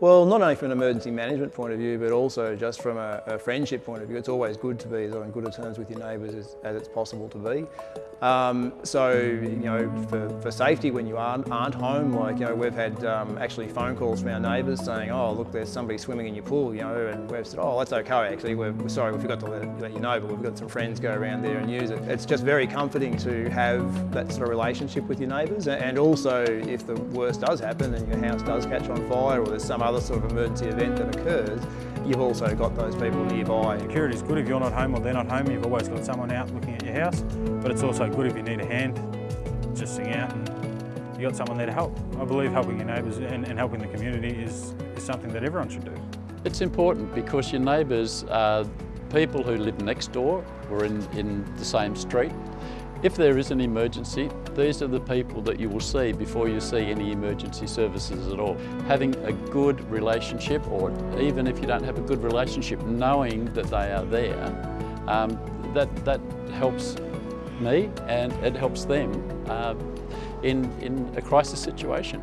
Well, not only from an emergency management point of view, but also just from a, a friendship point of view. It's always good to be as on good terms with your neighbours as, as, it's possible to be. Um, so, you know, for, for safety when you aren't, aren't home, like, you know, we've had um, actually phone calls from our neighbours saying, oh, look, there's somebody swimming in your pool, you know, and we've said, oh, that's okay, actually, we're, we're sorry, we forgot to let, let, you know, but we've got some friends go around there and use it. It's just very comforting to have that sort of relationship with your neighbours, and also if the worst does happen and your house does catch on fire or there's some other sort of emergency event that occurs, you've also got those people nearby. Security is good if you're not home or they're not home, you've always got someone out looking at your house, but it's also good if you need a hand, just sing out and you got someone there to help. I believe helping your neighbours and, and helping the community is, is something that everyone should do. It's important because your neighbours are people who live next door or in, in the same street. If there is an emergency, these are the people that you will see before you see any emergency services at all. Having a good relationship, or even if you don't have a good relationship, knowing that they are there, um, that, that helps me and it helps them uh, in, in a crisis situation.